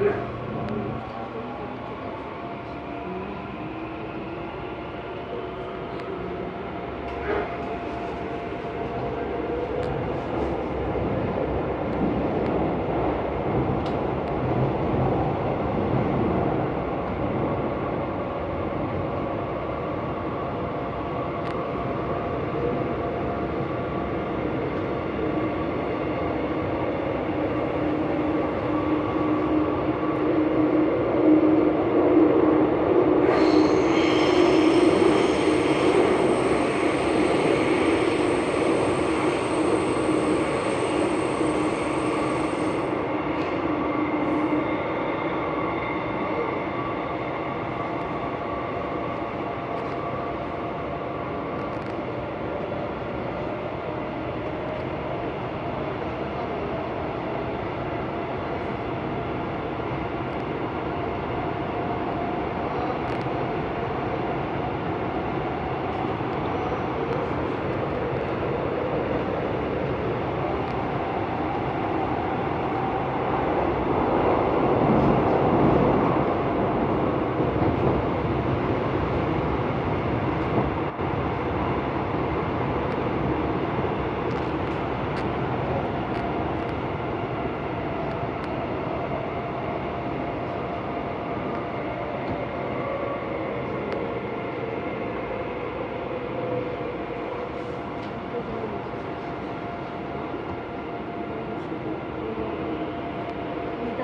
Yeah.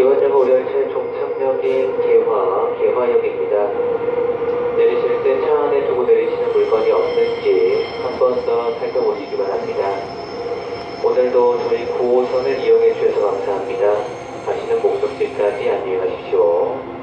이번 여고 열차의 종착역인 개화, 개화역입니다. 내리실 때 차 안에 두고 내리시는 물건이 없는지 한 번 더 살펴보시기 바랍니다. 오늘도 저희 9호선을 이용해 주셔서 감사합니다. 가시는 목적지까지 안녕히 가십시오.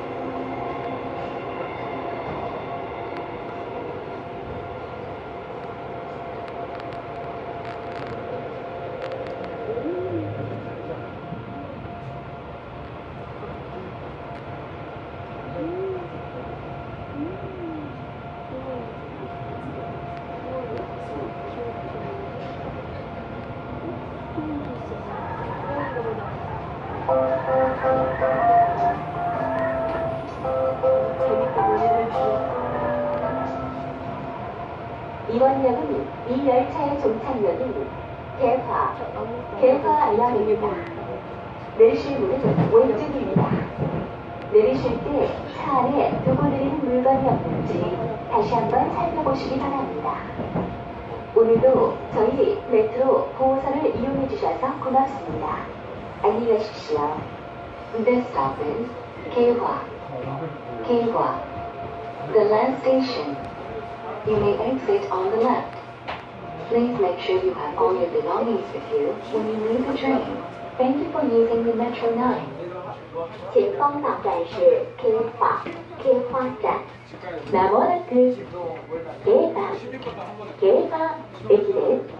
이번 역은 이 열차의 종착역인 개화, 개화역입니다. 내리실 문은 왼쪽입니다. 내리실 때 차 안에 두고 내리는 물건이 없는지 다시 한번 살펴보시기 바랍니다. 오늘도 저희 메트로 9호선을 이용해 주셔서 고맙습니다. Emil Ściśla. This stop is Kayla. Kayla. The last station. You may exit on the left. Please make sure you have all your belongings with you when you leave the train. Thank you for using the Metro 9. 前方到站是 K 花 K 花站。まもなく K 番 K 番駅です。